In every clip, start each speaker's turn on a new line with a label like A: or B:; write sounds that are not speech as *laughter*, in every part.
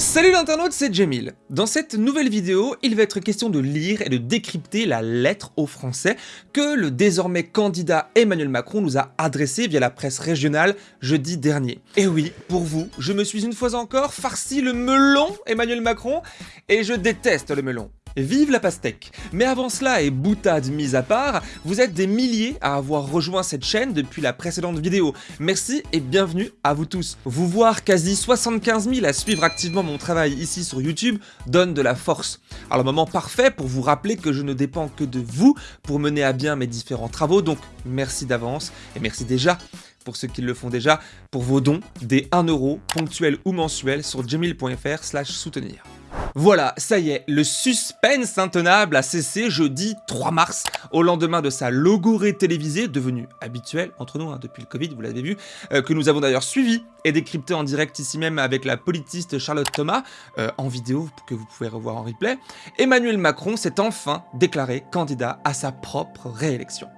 A: Salut l'internaute, c'est Jamil. Dans cette nouvelle vidéo, il va être question de lire et de décrypter la lettre aux Français que le désormais candidat Emmanuel Macron nous a adressée via la presse régionale jeudi dernier. Et oui, pour vous, je me suis une fois encore farci le melon Emmanuel Macron, et je déteste le melon. Vive la pastèque Mais avant cela et boutade mise à part, vous êtes des milliers à avoir rejoint cette chaîne depuis la précédente vidéo. Merci et bienvenue à vous tous. Vous voir quasi 75 000 à suivre activement mon travail ici sur YouTube donne de la force. Alors moment parfait pour vous rappeler que je ne dépends que de vous pour mener à bien mes différents travaux, donc merci d'avance et merci déjà pour ceux qui le font déjà, pour vos dons, des 1 euro, ponctuels ou mensuels sur slash soutenir. Voilà, ça y est, le suspense intenable a cessé jeudi 3 mars, au lendemain de sa logorée télévisée, devenue habituelle entre nous hein, depuis le Covid, vous l'avez vu, euh, que nous avons d'ailleurs suivi et décrypté en direct ici même avec la politiste Charlotte Thomas, euh, en vidéo que vous pouvez revoir en replay, Emmanuel Macron s'est enfin déclaré candidat à sa propre réélection.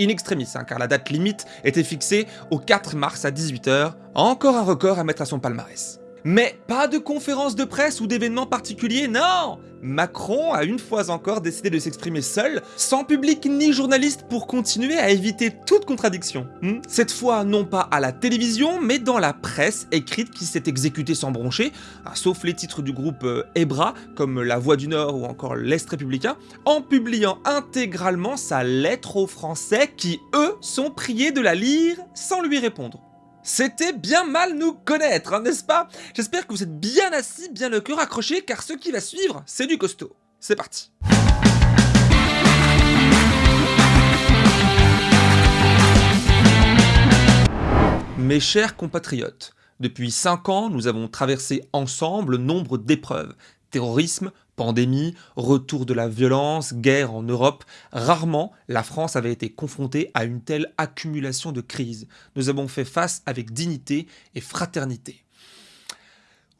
A: In extremis, hein, car la date limite était fixée au 4 mars à 18h, encore un record à mettre à son palmarès. Mais pas de conférence de presse ou d'événements particuliers, non Macron a une fois encore décidé de s'exprimer seul, sans public ni journaliste pour continuer à éviter toute contradiction. Hmm? Cette fois non pas à la télévision, mais dans la presse écrite qui s'est exécutée sans broncher, hein, sauf les titres du groupe euh, EBRA, comme La Voix du Nord ou encore l'Est républicain, en publiant intégralement sa lettre aux Français qui, eux, sont priés de la lire sans lui répondre. C'était bien mal nous connaître, hein, n'est-ce pas? J'espère que vous êtes bien assis, bien le cœur accroché, car ce qui va suivre, c'est du costaud. C'est parti. Mes chers compatriotes, depuis 5 ans, nous avons traversé ensemble nombre d'épreuves, terrorisme, pandémie, retour de la violence, guerre en Europe, rarement la France avait été confrontée à une telle accumulation de crises. Nous avons fait face avec dignité et fraternité.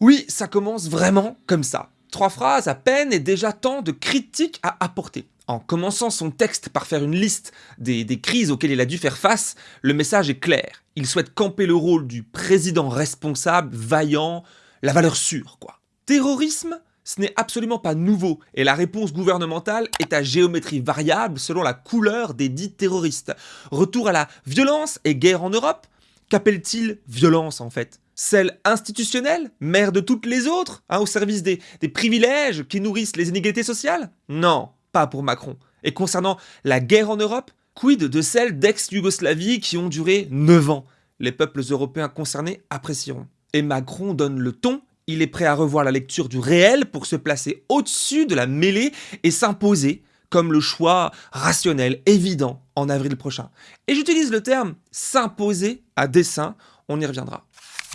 A: Oui, ça commence vraiment comme ça. Trois phrases à peine et déjà tant de critiques à apporter. En commençant son texte par faire une liste des, crises auxquelles il a dû faire face, le message est clair. Il souhaite camper le rôle du président responsable, vaillant, la valeur sûre, quoi. Terrorisme ce n'est absolument pas nouveau et la réponse gouvernementale est à géométrie variable selon la couleur des dits terroristes. Retour à la violence et guerre en Europe? Qu'appelle-t-il violence en fait? Celle institutionnelle, mère de toutes les autres, hein, au service des, des privilèges qui nourrissent les inégalités sociales? Non, pas pour Macron. Et concernant la guerre en Europe, quid de celles d'ex-Yougoslavie qui ont duré 9 ans? Les peuples européens concernés apprécieront. Et Macron donne le ton il est prêt à revoir la lecture du réel pour se placer au-dessus de la mêlée et s'imposer comme le choix rationnel, évident, en avril prochain. Et j'utilise le terme s'imposer à dessein, on y reviendra.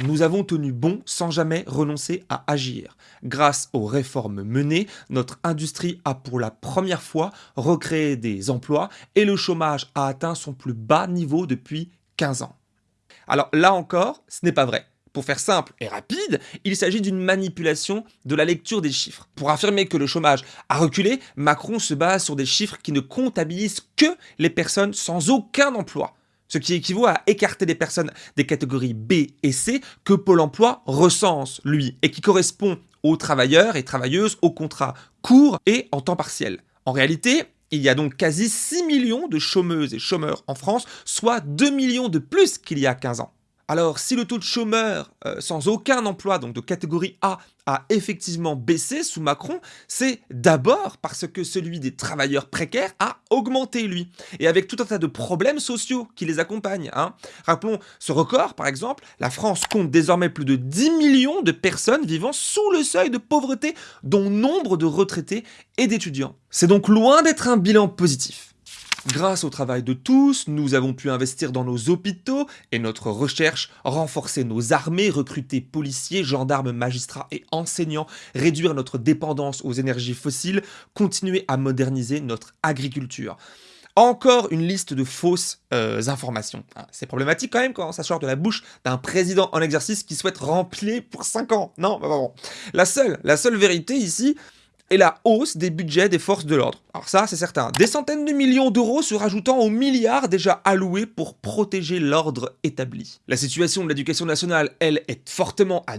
A: Nous avons tenu bon sans jamais renoncer à agir. Grâce aux réformes menées, notre industrie a pour la première fois recréé des emplois et le chômage a atteint son plus bas niveau depuis 15 ans. Alors là encore, ce n'est pas vrai. Pour faire simple et rapide, il s'agit d'une manipulation de la lecture des chiffres. Pour affirmer que le chômage a reculé, Macron se base sur des chiffres qui ne comptabilisent que les personnes sans aucun emploi ce qui équivaut à écarter des personnes des catégories B et C que Pôle emploi recense, lui, et qui correspond aux travailleurs et travailleuses au contrat court et en temps partiel. En réalité, il y a donc quasi 6 millions de chômeuses et chômeurs en France, soit 2 millions de plus qu'il y a 15 ans. Alors, si le taux de chômeurs euh, sans aucun emploi, donc de catégorie A, a effectivement baissé sous Macron, c'est d'abord parce que celui des travailleurs précaires a augmenté, lui. Et avec tout un tas de problèmes sociaux qui les accompagnent. Hein. Rappelons ce record, par exemple, la France compte désormais plus de 10 millions de personnes vivant sous le seuil de pauvreté, dont nombre de retraités et d'étudiants. C'est donc loin d'être un bilan positif. Grâce au travail de tous, nous avons pu investir dans nos hôpitaux et notre recherche, renforcer nos armées, recruter policiers, gendarmes, magistrats et enseignants, réduire notre dépendance aux énergies fossiles, continuer à moderniser notre agriculture. Encore une liste de fausses euh, informations. Hein, c'est problématique quand même quand ça sort de la bouche d'un président en exercice qui souhaite remplir pour 5 ans. Non, bah, bon. La seule, la seule vérité ici, et la hausse des budgets des forces de l'ordre. Alors ça, c'est certain. Des centaines de millions d'euros se rajoutant aux milliards déjà alloués pour protéger l'ordre établi. La situation de l'éducation nationale, elle, est fortement à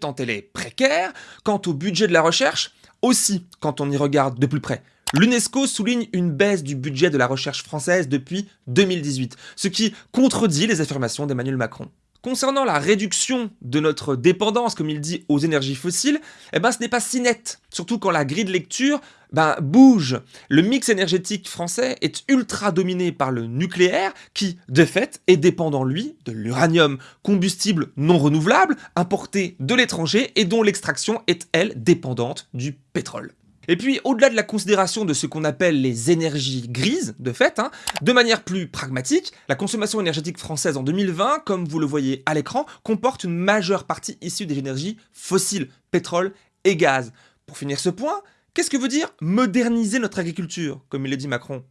A: tant elle est précaire. Quant au budget de la recherche, aussi quand on y regarde de plus près. L'UNESCO souligne une baisse du budget de la recherche française depuis 2018, ce qui contredit les affirmations d'Emmanuel Macron. Concernant la réduction de notre dépendance, comme il dit, aux énergies fossiles, eh ben, ce n'est pas si net. Surtout quand la grille de lecture ben, bouge. Le mix énergétique français est ultra dominé par le nucléaire, qui, de fait, est dépendant, lui, de l'uranium, combustible non renouvelable, importé de l'étranger et dont l'extraction est, elle, dépendante du pétrole. Et puis, au-delà de la considération de ce qu'on appelle les énergies grises, de fait, hein, de manière plus pragmatique, la consommation énergétique française en 2020, comme vous le voyez à l'écran, comporte une majeure partie issue des énergies fossiles, pétrole et gaz. Pour finir ce point, qu'est-ce que veut dire moderniser notre agriculture, comme il l'a dit Macron?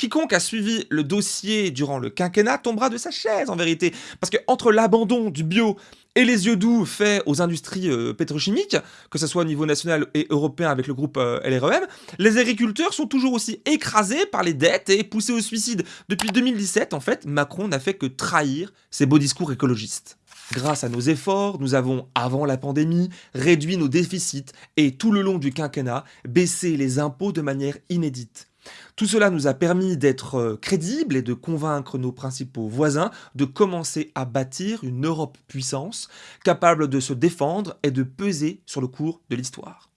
A: Quiconque a suivi le dossier durant le quinquennat tombera de sa chaise en vérité. Parce que entre l'abandon du bio et les yeux doux faits aux industries euh, pétrochimiques, que ce soit au niveau national et européen avec le groupe euh, LREM, les agriculteurs sont toujours aussi écrasés par les dettes et poussés au suicide. Depuis 2017, en fait, Macron n'a fait que trahir ses beaux discours écologistes. Grâce à nos efforts, nous avons, avant la pandémie, réduit nos déficits et tout le long du quinquennat, baissé les impôts de manière inédite. Tout cela nous a permis d'être euh, crédibles et de convaincre nos principaux voisins de commencer à bâtir une Europe puissance, capable de se défendre et de peser sur le cours de l'histoire.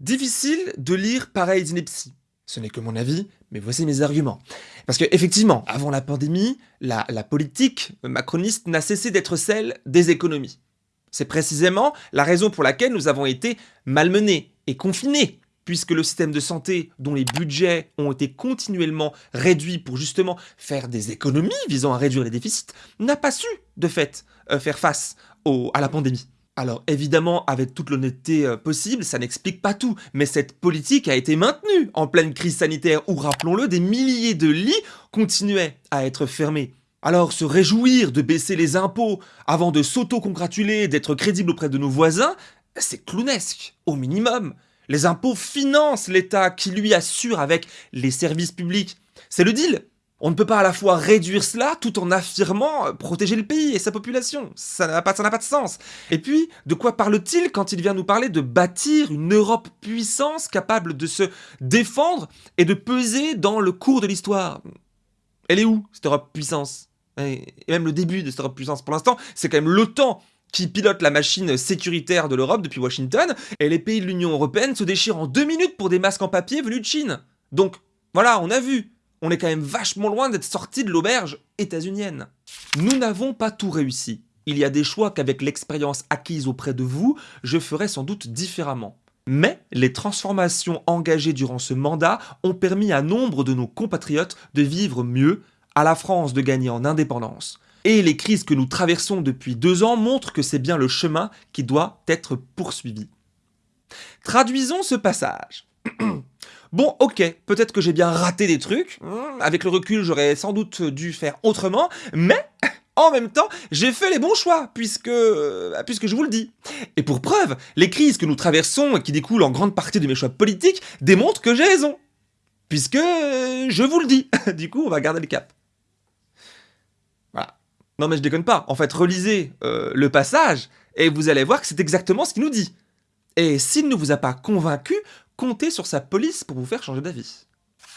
A: Difficile de lire pareilles inepties. Ce n'est que mon avis, mais voici mes arguments. Parce que effectivement, avant la pandémie, la politique macroniste n'a cessé d'être celle des économies. C'est précisément la raison pour laquelle nous avons été malmenés et confinés puisque le système de santé, dont les budgets ont été continuellement réduits pour justement faire des économies visant à réduire les déficits, n'a pas su, de fait, euh, faire face à la pandémie. Alors évidemment, avec toute l'honnêteté euh, possible, ça n'explique pas tout, mais cette politique a été maintenue en pleine crise sanitaire où, rappelons-le, des milliers de lits continuaient à être fermés. Alors se réjouir de baisser les impôts avant de s'auto-congratuler d'être crédible auprès de nos voisins, c'est clownesque, au minimum. Les impôts financent l'État qui lui assure avec les services publics. C'est le deal. On ne peut pas à la fois réduire cela tout en affirmant protéger le pays et sa population. Ça n'a pas, pas de sens. Et puis, de quoi parle-t-il quand il vient nous parler de bâtir une Europe puissance capable de se défendre et de peser dans le cours de l'histoire? Elle est où, cette Europe puissance? Et même le début de cette Europe puissance, pour l'instant, c'est quand même l'OTAN qui pilote la machine sécuritaire de l'Europe depuis Washington, et les pays de l'Union Européenne se déchirent en deux minutes pour des masques en papier venus de Chine. Donc, voilà, on a vu. On est quand même vachement loin d'être sorti de l'auberge états-unienne. Nous n'avons pas tout réussi. Il y a des choix qu'avec l'expérience acquise auprès de vous, je ferai sans doute différemment. Mais les transformations engagées durant ce mandat ont permis à nombre de nos compatriotes de vivre mieux, à la France de gagner en indépendance. Et les crises que nous traversons depuis deux ans montrent que c'est bien le chemin qui doit être poursuivi. Traduisons ce passage. *clears throat* Bon, ok, peut-être que j'ai bien raté des trucs, hmm, avec le recul j'aurais sans doute dû faire autrement, mais *clears throat* en même temps, j'ai fait les bons choix, puisque, euh, puisque je vous le dis. Et pour preuve, les crises que nous traversons et qui découlent en grande partie de mes choix politiques démontrent que j'ai raison. Puisque euh, je vous le dis. *laughs* du coup, on va garder le cap. Non mais je déconne pas, en fait relisez euh, le passage et vous allez voir que c'est exactement ce qu'il nous dit. Et s'il ne vous a pas convaincu, comptez sur sa police pour vous faire changer d'avis.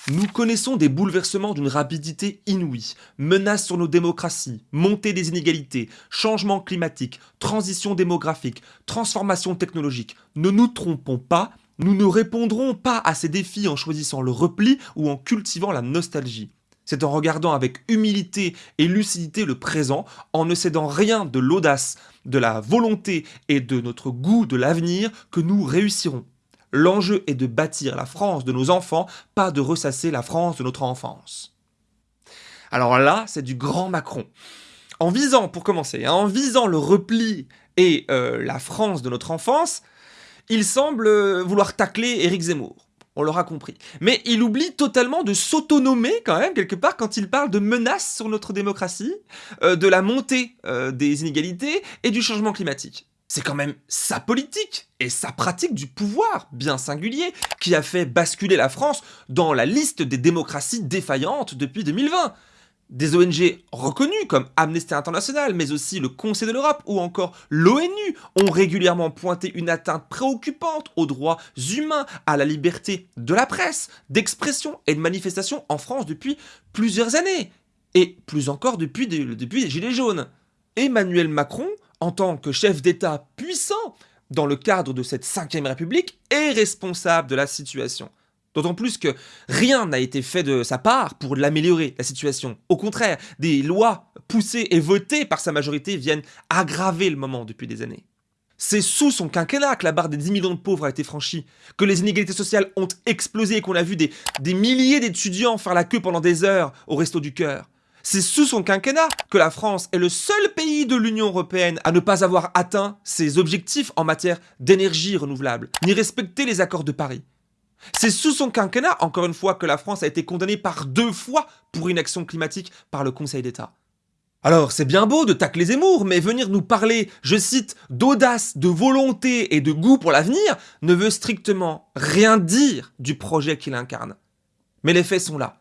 A: Nous connaissons des bouleversements d'une rapidité inouïe, menaces sur nos démocraties, montée des inégalités, changement climatique, transition démographique, transformation technologique. Ne nous trompons pas, nous ne répondrons pas à ces défis en choisissant le repli ou en cultivant la nostalgie. C'est en regardant avec humilité et lucidité le présent, en ne cédant rien de l'audace, de la volonté et de notre goût de l'avenir que nous réussirons. L'enjeu est de bâtir la France de nos enfants, pas de ressasser la France de notre enfance. Alors là, c'est du grand Macron. En visant, pour commencer, hein, en visant le repli et euh, la France de notre enfance, il semble euh, vouloir tacler Éric Zemmour on l'aura compris. Mais il oublie totalement de s'autonomer quand même, quelque part, quand il parle de menaces sur notre démocratie, euh, de la montée euh, des inégalités et du changement climatique. C'est quand même sa politique et sa pratique du pouvoir, bien singulier, qui a fait basculer la France dans la liste des démocraties défaillantes depuis 2020. Des ONG reconnues comme Amnesty International, mais aussi le Conseil de l'Europe ou encore l'ONU ont régulièrement pointé une atteinte préoccupante aux droits humains, à la liberté de la presse, d'expression et de manifestation en France depuis plusieurs années. Et plus encore depuis, les Gilets jaunes. Emmanuel Macron, en tant que chef d'État puissant dans le cadre de cette 5ème République, est responsable de la situation. D'autant plus que rien n'a été fait de sa part pour l'améliorer, la situation. Au contraire, des lois poussées et votées par sa majorité viennent aggraver le moment depuis des années. C'est sous son quinquennat que la barre des 10 millions de pauvres a été franchie, que les inégalités sociales ont explosé et qu'on a vu des, milliers d'étudiants faire la queue pendant des heures au Resto du Cœur. C'est sous son quinquennat que la France est le seul pays de l'Union Européenne à ne pas avoir atteint ses objectifs en matière d'énergie renouvelable, ni respecter les accords de Paris. C'est sous son quinquennat, encore une fois, que la France a été condamnée par deux fois pour inaction climatique par le Conseil d'État. Alors, c'est bien beau de tacler Zemmour, mais venir nous parler, je cite, d'audace, de volonté et de goût pour l'avenir ne veut strictement rien dire du projet qu'il incarne. Mais les faits sont là.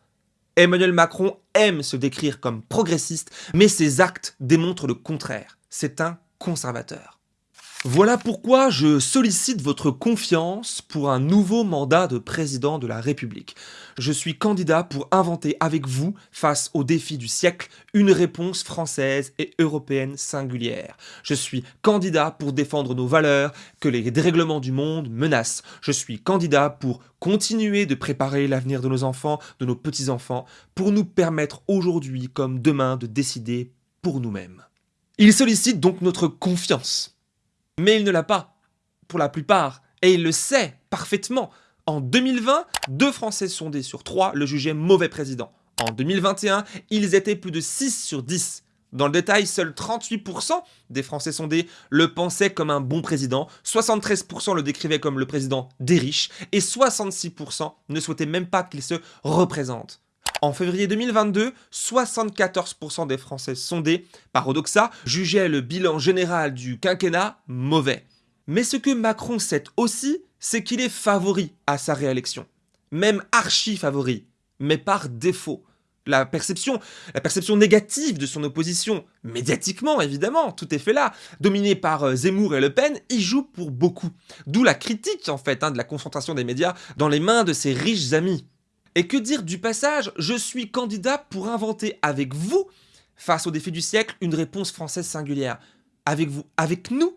A: Emmanuel Macron aime se décrire comme progressiste, mais ses actes démontrent le contraire. C'est un conservateur. Voilà pourquoi je sollicite votre confiance pour un nouveau mandat de président de la République. Je suis candidat pour inventer avec vous, face aux défis du siècle, une réponse française et européenne singulière. Je suis candidat pour défendre nos valeurs que les dérèglements du monde menacent. Je suis candidat pour continuer de préparer l'avenir de nos enfants, de nos petits-enfants, pour nous permettre aujourd'hui comme demain de décider pour nous-mêmes. Il sollicite donc notre confiance mais il ne l'a pas, pour la plupart, et il le sait parfaitement. En 2020, deux Français sondés sur trois le jugeaient mauvais président. En 2021, ils étaient plus de 6 sur 10. Dans le détail, seuls 38% des Français sondés le pensaient comme un bon président, 73% le décrivaient comme le président des riches, et 66% ne souhaitaient même pas qu'il se représente. En février 2022, 74% des Français sondés par Odoxa jugeaient le bilan général du quinquennat mauvais. Mais ce que Macron sait aussi, c'est qu'il est favori à sa réélection. Même archi favori, mais par défaut. La perception, la perception négative de son opposition, médiatiquement évidemment, tout est fait là, dominée par euh, Zemmour et Le Pen, y joue pour beaucoup. D'où la critique en fait hein, de la concentration des médias dans les mains de ses riches amis. Et que dire du passage? Je suis candidat pour inventer avec vous, face au défi du siècle, une réponse française singulière. Avec vous, avec nous?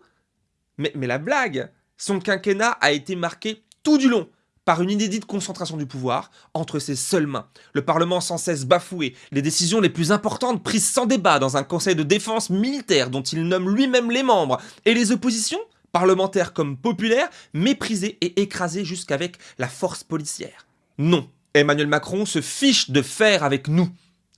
A: Mais, mais la blague Son quinquennat a été marqué tout du long par une inédite concentration du pouvoir entre ses seules mains. Le Parlement sans cesse bafoué, les décisions les plus importantes prises sans débat dans un conseil de défense militaire dont il nomme lui-même les membres, et les oppositions, parlementaires comme populaires, méprisées et écrasées jusqu'avec la force policière. Non, Emmanuel Macron se fiche de faire avec nous.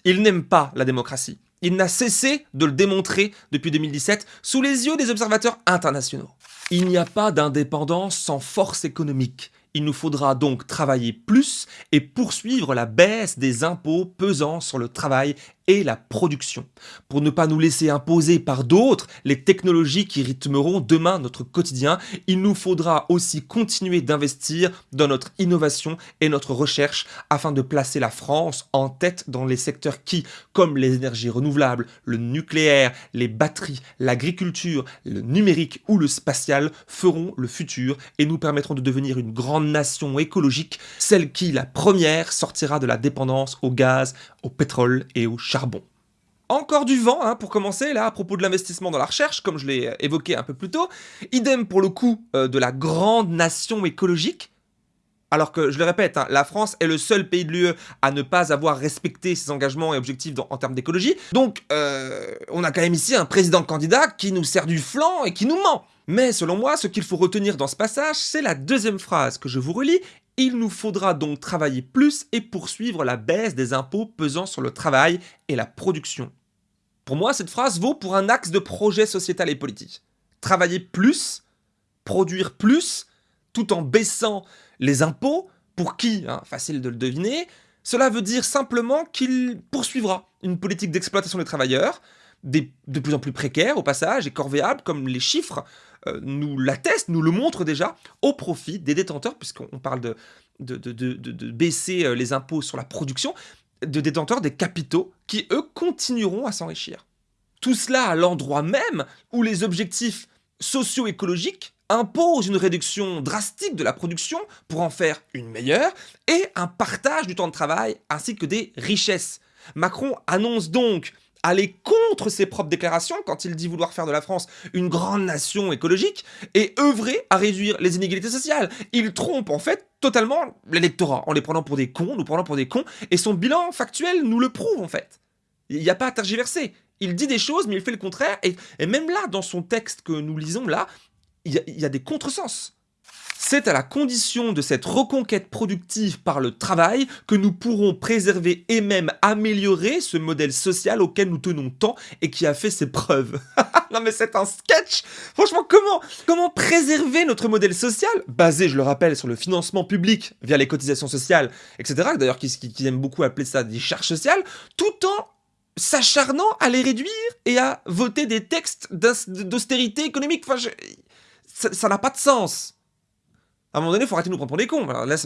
A: Il n'aime pas la démocratie. Il n'a cessé de le démontrer depuis 2017 sous les yeux des observateurs internationaux. Il n'y a pas d'indépendance sans force économique. Il nous faudra donc travailler plus et poursuivre la baisse des impôts pesant sur le travail et la production, pour ne pas nous laisser imposer par d'autres les technologies qui rythmeront demain notre quotidien, il nous faudra aussi continuer d'investir dans notre innovation et notre recherche afin de placer la France en tête dans les secteurs qui, comme les énergies renouvelables, le nucléaire, les batteries, l'agriculture, le numérique ou le spatial, feront le futur et nous permettront de devenir une grande nation écologique, celle qui, la première, sortira de la dépendance au gaz, au pétrole et au charbon. Encore du vent, hein, pour commencer, là, à propos de l'investissement dans la recherche, comme je l'ai évoqué un peu plus tôt. Idem pour le coup euh, de la grande nation écologique. Alors que, je le répète, hein, la France est le seul pays de l'UE à ne pas avoir respecté ses engagements et objectifs en termes d'écologie. Donc, euh, on a quand même ici un président candidat qui nous sert du flanc et qui nous ment. Mais selon moi, ce qu'il faut retenir dans ce passage, c'est la deuxième phrase que je vous relis il nous faudra donc travailler plus et poursuivre la baisse des impôts pesant sur le travail et la production. Pour moi, cette phrase vaut pour un axe de projet sociétal et politique. Travailler plus, produire plus, tout en baissant les impôts, pour qui, hein, facile de le deviner, cela veut dire simplement qu'il poursuivra une politique d'exploitation des travailleurs, de plus en plus précaires au passage et corvéables, comme les chiffres euh, nous l'attestent, nous le montrent déjà, au profit des détenteurs, puisqu'on parle de, de, de, baisser euh, les impôts sur la production, de détenteurs des capitaux qui, eux, continueront à s'enrichir. Tout cela à l'endroit même où les objectifs socio-écologiques imposent une réduction drastique de la production pour en faire une meilleure et un partage du temps de travail ainsi que des richesses. Macron annonce donc aller contre ses propres déclarations quand il dit vouloir faire de la France une grande nation écologique et œuvrer à réduire les inégalités sociales. Il trompe en fait totalement l'électorat en les prenant pour des cons, nous prenant pour des cons, et son bilan factuel nous le prouve en fait. Il n'y a pas à tergiverser. Il dit des choses, mais il fait le contraire, et, même là, dans son texte que nous lisons là, il y, a des contresens. C'est à la condition de cette reconquête productive par le travail que nous pourrons préserver et même améliorer ce modèle social auquel nous tenons tant et qui a fait ses preuves. *laughs* non mais c'est un sketch Franchement, comment, comment préserver notre modèle social, basé, je le rappelle, sur le financement public via les cotisations sociales, etc., d'ailleurs qui, aiment beaucoup appeler ça des charges sociales, tout en s'acharnant à les réduire et à voter des textes d'austérité économique? Enfin, ça n'a pas de sens. À un moment donné, faut arrêter de nous prendre pour des cons. là,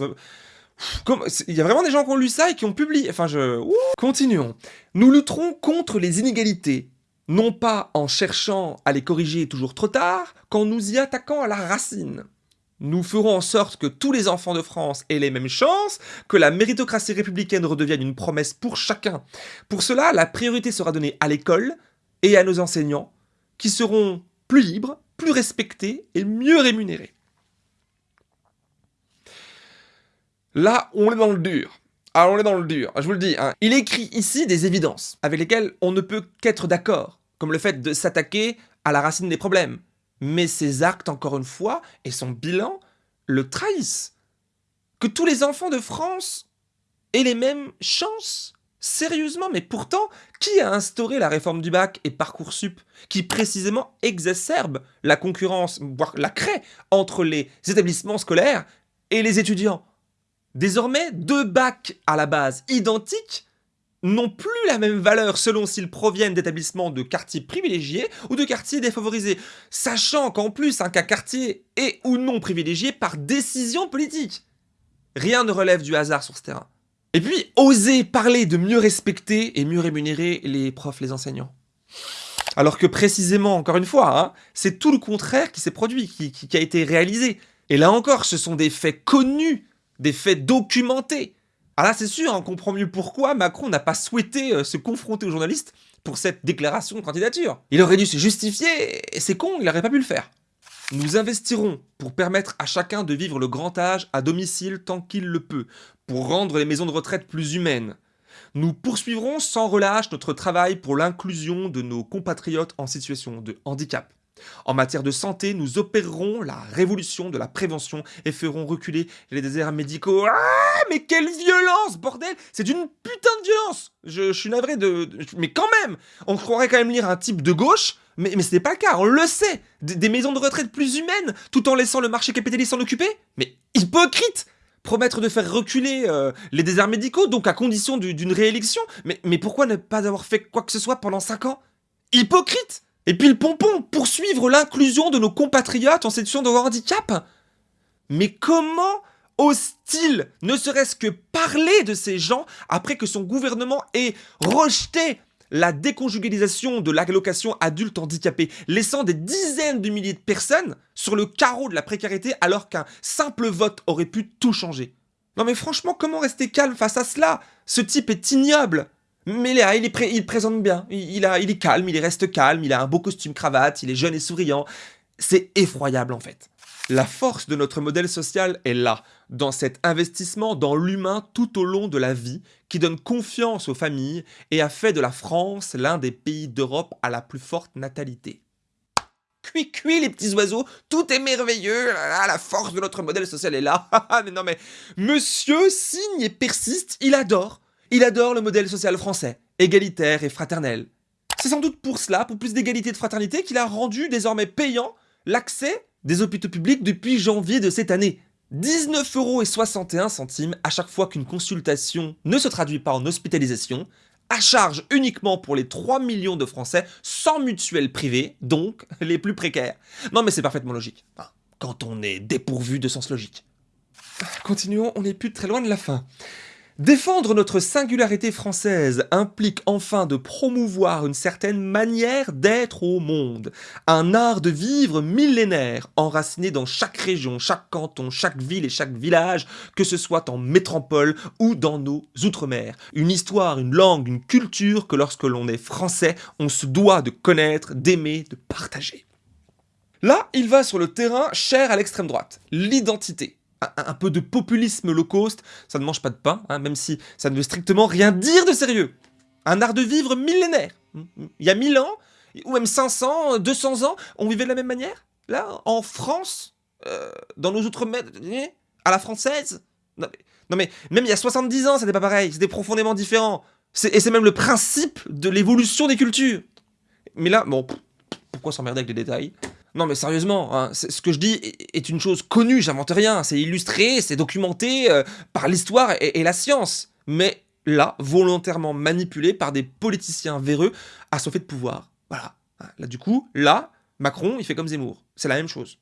A: Il y a vraiment des gens qui ont lu ça et qui ont publié. Enfin, je... Continuons. Nous lutterons contre les inégalités. Non pas en cherchant à les corriger toujours trop tard, qu'en nous y attaquant à la racine. Nous ferons en sorte que tous les enfants de France aient les mêmes chances, que la méritocratie républicaine redevienne une promesse pour chacun. Pour cela, la priorité sera donnée à l'école et à nos enseignants, qui seront plus libres, plus respectés et mieux rémunérés. Là, on est dans le dur. Alors, on est dans le dur, je vous le dis. Hein. Il écrit ici des évidences avec lesquelles on ne peut qu'être d'accord, comme le fait de s'attaquer à la racine des problèmes. Mais ses actes, encore une fois, et son bilan le trahissent. Que tous les enfants de France aient les mêmes chances Sérieusement, mais pourtant, qui a instauré la réforme du bac et Parcoursup, qui précisément exacerbe la concurrence, voire la crée, entre les établissements scolaires et les étudiants? Désormais, deux bacs à la base identiques n'ont plus la même valeur selon s'ils proviennent d'établissements de quartiers privilégiés ou de quartiers défavorisés, sachant qu'en plus un cas quartier est ou non privilégié par décision politique. Rien ne relève du hasard sur ce terrain. Et puis, oser parler de mieux respecter et mieux rémunérer les profs, les enseignants. Alors que précisément, encore une fois, hein, c'est tout le contraire qui s'est produit, qui a été réalisé. Et là encore, ce sont des faits connus des faits documentés. Ah là, c'est sûr, on comprend mieux pourquoi Macron n'a pas souhaité euh, se confronter aux journalistes pour cette déclaration de candidature. Il aurait dû se justifier, et c'est con, il n'aurait pas pu le faire. Nous investirons pour permettre à chacun de vivre le grand âge à domicile tant qu'il le peut, pour rendre les maisons de retraite plus humaines. Nous poursuivrons sans relâche notre travail pour l'inclusion de nos compatriotes en situation de handicap. En matière de santé, nous opérerons la révolution de la prévention et ferons reculer les déserts médicaux. Ah, mais quelle violence, bordel! C'est une putain de violence! Je, suis navré de... Mais quand même! On croirait quand même lire un type de gauche, mais, ce n'est pas le cas, on le sait! Des, maisons de retraite plus humaines, tout en laissant le marché capitaliste s'en occuper? Mais hypocrite! Promettre de faire reculer euh, les déserts médicaux, donc à condition d'une réélection? Mais, mais pourquoi ne pas avoir fait quoi que ce soit pendant 5 ans? Hypocrite et puis le pompon, poursuivre l'inclusion de nos compatriotes en situation de handicap. Mais comment ose-t-il ne serait-ce que parler de ces gens après que son gouvernement ait rejeté la déconjugalisation de l'allocation adulte handicapé, laissant des dizaines de milliers de personnes sur le carreau de la précarité alors qu'un simple vote aurait pu tout changer? Non mais franchement, comment rester calme face à cela? Ce type est ignoble mais Léa, il, présente bien, il, est calme, il reste calme, il a un beau costume cravate, il est jeune et souriant. C'est effroyable en fait. La force de notre modèle social est là, dans cet investissement dans l'humain tout au long de la vie, qui donne confiance aux familles et a fait de la France l'un des pays d'Europe à la plus forte natalité. Cui cui les petits oiseaux, tout est merveilleux, la force de notre modèle social est là. *laughs* mais non mais, monsieur signe et persiste, il adore. Il adore le modèle social français, égalitaire et fraternel. C'est sans doute pour cela, pour plus d'égalité et de fraternité, qu'il a rendu désormais payant l'accès des hôpitaux publics depuis janvier de cette année. 19,61€ à chaque fois qu'une consultation ne se traduit pas en hospitalisation, à charge uniquement pour les 3 millions de Français sans mutuelle privée, donc *laughs* les plus précaires. Non mais c'est parfaitement logique, quand on est dépourvu de sens logique. Continuons, on n'est plus très loin de la fin. Défendre notre singularité française implique enfin de promouvoir une certaine manière d'être au monde, un art de vivre millénaire, enraciné dans chaque région, chaque canton, chaque ville et chaque village, que ce soit en métropole ou dans nos outre-mer. Une histoire, une langue, une culture que lorsque l'on est français, on se doit de connaître, d'aimer, de partager. Là, il va sur le terrain cher à l'extrême droite, l'identité un, peu de populisme low cost, ça ne mange pas de pain, hein, même si ça ne veut strictement rien dire de sérieux. Un art de vivre millénaire. Il y a 1000 ans, ou même 500, 200 ans, on vivait de la même manière? Là, en France, euh, dans nos outre-mer, à la française? Non mais, même il y a 70 ans, c'était pas pareil, c'était profondément différent. Et c'est même le principe de l'évolution des cultures. Mais là, bon, pourquoi s'emmerder avec les détails? Non mais sérieusement, hein, ce que je dis est une chose connue, j'invente rien, c'est illustré, c'est documenté euh, par l'histoire et, la science. Mais là, volontairement manipulé par des politiciens véreux assoiffés de pouvoir. Voilà. Là du coup, là, Macron, il fait comme Zemmour. C'est la même chose.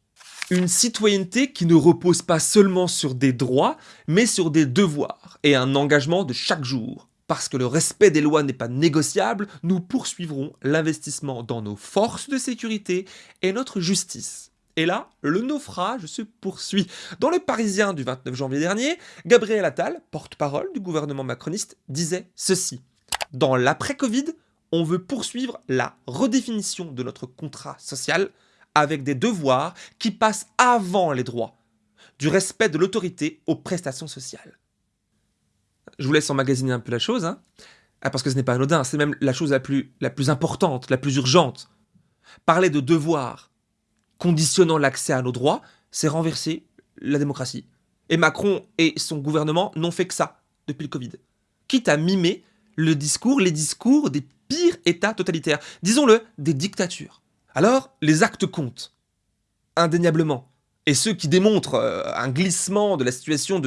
A: Une citoyenneté qui ne repose pas seulement sur des droits, mais sur des devoirs et un engagement de chaque jour. Parce que le respect des lois n'est pas négociable, nous poursuivrons l'investissement dans nos forces de sécurité et notre justice. Et là, le naufrage se poursuit. Dans le Parisien du 29 janvier dernier, Gabriel Attal, porte-parole du gouvernement macroniste, disait ceci. Dans l'après-Covid, on veut poursuivre la redéfinition de notre contrat social avec des devoirs qui passent avant les droits, du respect de l'autorité aux prestations sociales je vous laisse emmagasiner un peu la chose, hein, ah, parce que ce n'est pas anodin, c'est même la chose la plus, la plus importante, la plus urgente. Parler de devoir conditionnant l'accès à nos droits, c'est renverser la démocratie. Et Macron et son gouvernement n'ont fait que ça depuis le Covid. Quitte à mimer le discours, les discours des pires États totalitaires, disons-le, des dictatures. Alors, les actes comptent, indéniablement et ceux qui démontrent euh, un glissement de la situation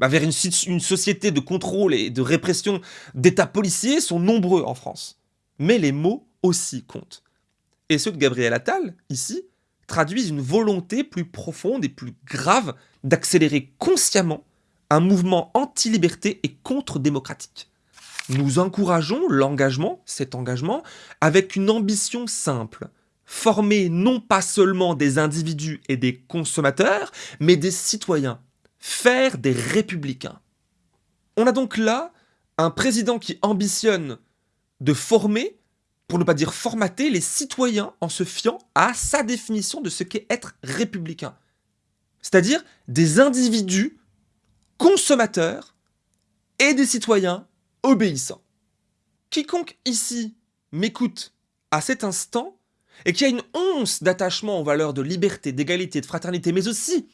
A: bah, vers une, une, société de contrôle et de répression d'États policiers sont nombreux en France. Mais les mots aussi comptent. Et ceux de Gabriel Attal, ici, traduisent une volonté plus profonde et plus grave d'accélérer consciemment un mouvement anti-liberté et contre-démocratique. Nous encourageons l'engagement, cet engagement, avec une ambition simple, former non pas seulement des individus et des consommateurs, mais des citoyens, faire des républicains. On a donc là un président qui ambitionne de former, pour ne pas dire formater, les citoyens en se fiant à sa définition de ce qu'est être républicain. C'est-à-dire des individus consommateurs et des citoyens obéissants. Quiconque ici m'écoute à cet instant et qui a une once d'attachement aux valeurs de liberté, d'égalité, de fraternité, mais aussi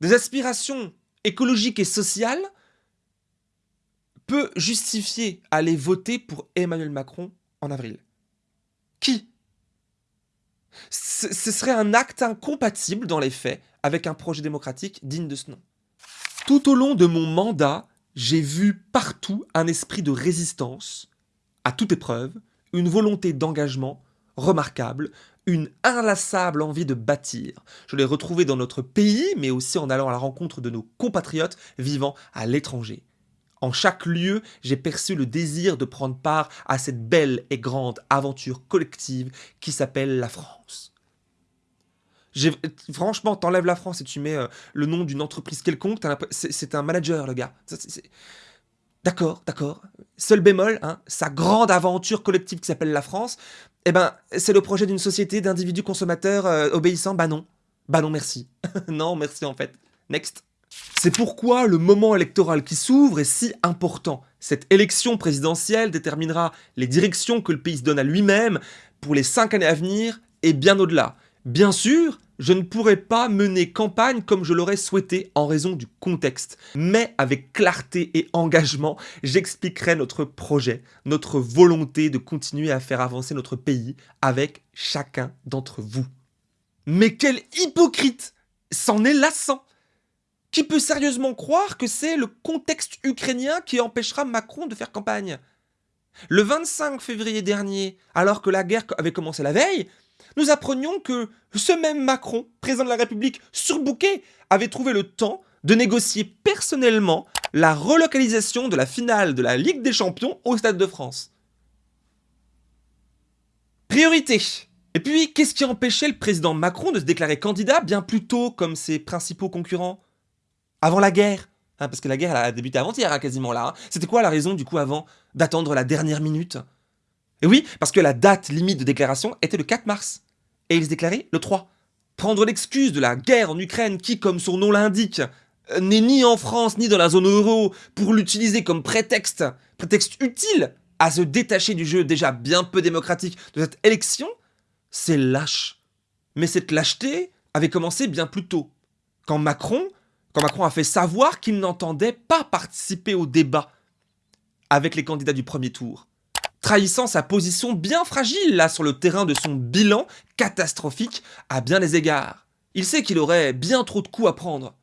A: des aspirations écologiques et sociales, peut justifier aller voter pour Emmanuel Macron en avril Qui? Ce serait un acte incompatible dans les faits avec un projet démocratique digne de ce nom. Tout au long de mon mandat, j'ai vu partout un esprit de résistance, à toute épreuve, une volonté d'engagement, remarquable, une inlassable envie de bâtir. Je l'ai retrouvé dans notre pays, mais aussi en allant à la rencontre de nos compatriotes vivant à l'étranger. En chaque lieu, j'ai perçu le désir de prendre part à cette belle et grande aventure collective qui s'appelle la France. Franchement, t'enlèves la France et tu mets euh, le nom d'une entreprise quelconque, c'est un manager, le gars. D'accord, d'accord. Seul bémol, hein, sa grande aventure collective qui s'appelle la France, eh ben, c'est le projet d'une société d'individus consommateurs euh, obéissants Bah non. Bah non, merci. *laughs* non, merci en fait. Next. C'est pourquoi le moment électoral qui s'ouvre est si important. Cette élection présidentielle déterminera les directions que le pays se donne à lui-même pour les cinq années à venir et bien au-delà. Bien sûr, je ne pourrais pas mener campagne comme je l'aurais souhaité en raison du contexte. Mais avec clarté et engagement, j'expliquerai notre projet, notre volonté de continuer à faire avancer notre pays avec chacun d'entre vous. Mais quel hypocrite C'en est lassant Qui peut sérieusement croire que c'est le contexte ukrainien qui empêchera Macron de faire campagne? Le 25 février dernier, alors que la guerre avait commencé la veille, nous apprenions que ce même Macron, président de la République surbooké, avait trouvé le temps de négocier personnellement la relocalisation de la finale de la Ligue des Champions au Stade de France. Priorité Et puis, qu'est-ce qui empêchait le président Macron de se déclarer candidat bien plus tôt comme ses principaux concurrents? Avant la guerre hein, Parce que la guerre a débuté avant-hier, hein, quasiment là. Hein. C'était quoi la raison, du coup, avant d'attendre la dernière minute? Et oui, parce que la date limite de déclaration était le 4 mars. Et il se déclarait le 3. Prendre l'excuse de la guerre en Ukraine qui, comme son nom l'indique, euh, n'est ni en France ni dans la zone euro pour l'utiliser comme prétexte, prétexte utile à se détacher du jeu déjà bien peu démocratique de cette élection, c'est lâche. Mais cette lâcheté avait commencé bien plus tôt, quand Macron, quand Macron a fait savoir qu'il n'entendait pas participer au débat avec les candidats du premier tour, trahissant sa position bien fragile là sur le terrain de son bilan catastrophique à bien des égards. Il sait qu'il aurait bien trop de coups à prendre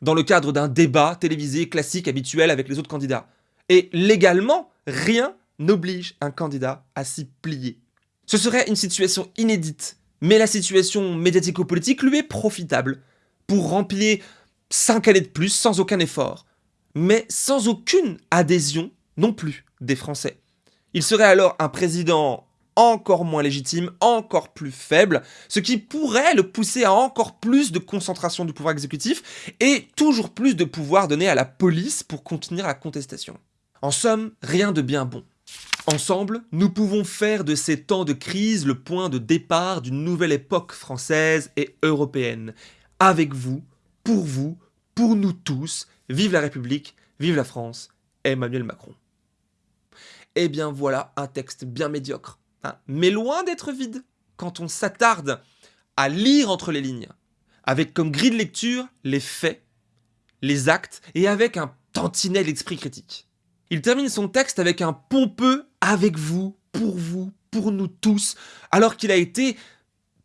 A: dans le cadre d'un débat télévisé classique habituel avec les autres candidats. Et légalement, rien n'oblige un candidat à s'y plier. Ce serait une situation inédite, mais la situation médiatico-politique lui est profitable pour remplir 5 années de plus sans aucun effort, mais sans aucune adhésion non plus des Français. Il serait alors un président encore moins légitime, encore plus faible, ce qui pourrait le pousser à encore plus de concentration du pouvoir exécutif et toujours plus de pouvoir donné à la police pour contenir la contestation. En somme, rien de bien bon. Ensemble, nous pouvons faire de ces temps de crise le point de départ d'une nouvelle époque française et européenne. Avec vous, pour vous, pour nous tous, vive la République, vive la France, Emmanuel Macron. Eh bien voilà un texte bien médiocre Hein. mais loin d'être vide quand on s'attarde à lire entre les lignes, avec comme grille de lecture les faits, les actes, et avec un tantinet d'esprit critique. Il termine son texte avec un pompeux « avec vous, pour vous, pour nous tous », alors qu'il a été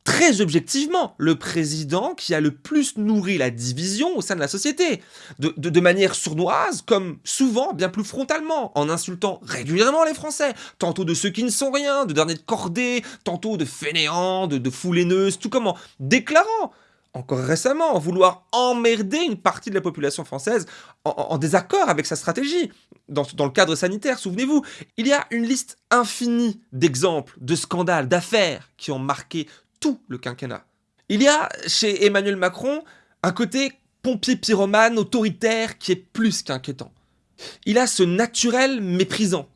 A: très objectivement le président qui a le plus nourri la division au sein de la société, de, manière sournoise comme souvent bien plus frontalement, en insultant régulièrement les Français, tantôt de ceux qui ne sont rien, de derniers de cordée, tantôt de fainéants, de, de tout comment, déclarant encore récemment, vouloir emmerder une partie de la population française en, désaccord avec sa stratégie. Dans, dans le cadre sanitaire, souvenez-vous, il y a une liste infinie d'exemples, de scandales, d'affaires qui ont marqué tout le quinquennat. Il y a chez Emmanuel Macron un côté pompier pyromane autoritaire qui est plus qu'inquiétant. Il a ce naturel méprisant,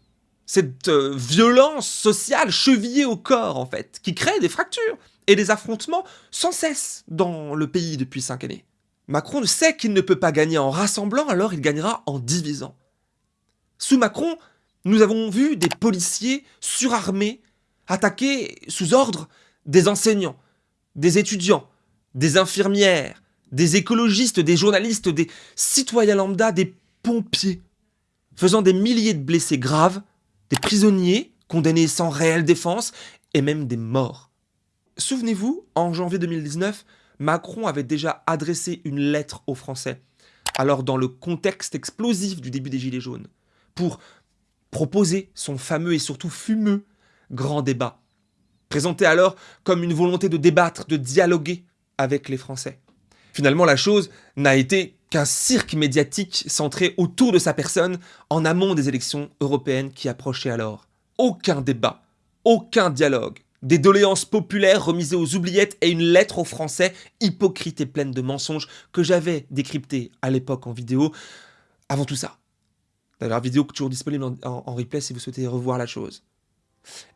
A: cette euh, violence sociale chevillée au corps en fait, qui crée des fractures et des affrontements sans cesse dans le pays depuis cinq années. Macron sait qu'il ne peut pas gagner en rassemblant, alors il gagnera en divisant. Sous Macron, nous avons vu des policiers surarmés attaquer sous ordre des enseignants, des étudiants, des infirmières, des écologistes, des journalistes, des citoyens lambda, des pompiers, faisant des milliers de blessés graves, des prisonniers condamnés sans réelle défense et même des morts. Souvenez-vous, en janvier 2019, Macron avait déjà adressé une lettre aux Français, alors dans le contexte explosif du début des Gilets jaunes, pour proposer son fameux et surtout fumeux grand débat présenté alors comme une volonté de débattre, de dialoguer avec les Français. Finalement, la chose n'a été qu'un cirque médiatique centré autour de sa personne en amont des élections européennes qui approchaient alors. Aucun débat, aucun dialogue, des doléances populaires remisées aux oubliettes et une lettre aux Français hypocrite et pleine de mensonges que j'avais décrypté à l'époque en vidéo. Avant tout ça. D'ailleurs, vidéo toujours disponible en replay si vous souhaitez revoir la chose.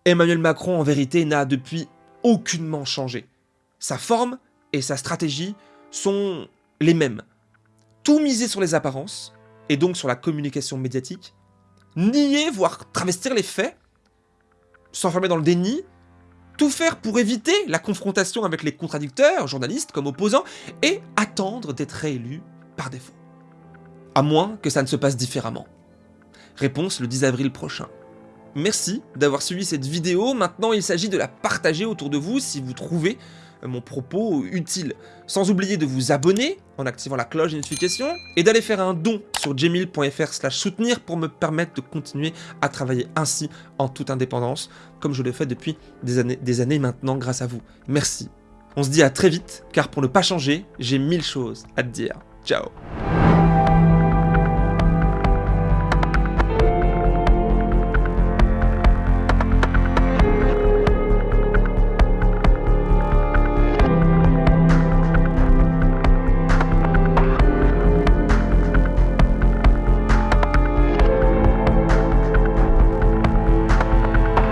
A: Emmanuel Macron, en vérité, n'a depuis aucunement changé. Sa forme et sa stratégie sont les mêmes. Tout miser sur les apparences, et donc sur la communication médiatique, nier, voire travestir les faits, s'enfermer dans le déni, tout faire pour éviter la confrontation avec les contradicteurs, journalistes comme opposants, et attendre d'être réélu par défaut. À moins que ça ne se passe différemment. Réponse le 10 avril prochain. Merci d'avoir suivi cette vidéo, maintenant il s'agit de la partager autour de vous si vous trouvez euh, mon propos utile. Sans oublier de vous abonner en activant la cloche de et d'aller faire un don sur gmail.fr soutenir pour me permettre de continuer à travailler ainsi en toute indépendance, comme je le fais depuis des années, des années maintenant grâce à vous. Merci. On se dit à très vite, car pour ne pas changer, j'ai mille choses à te dire. Ciao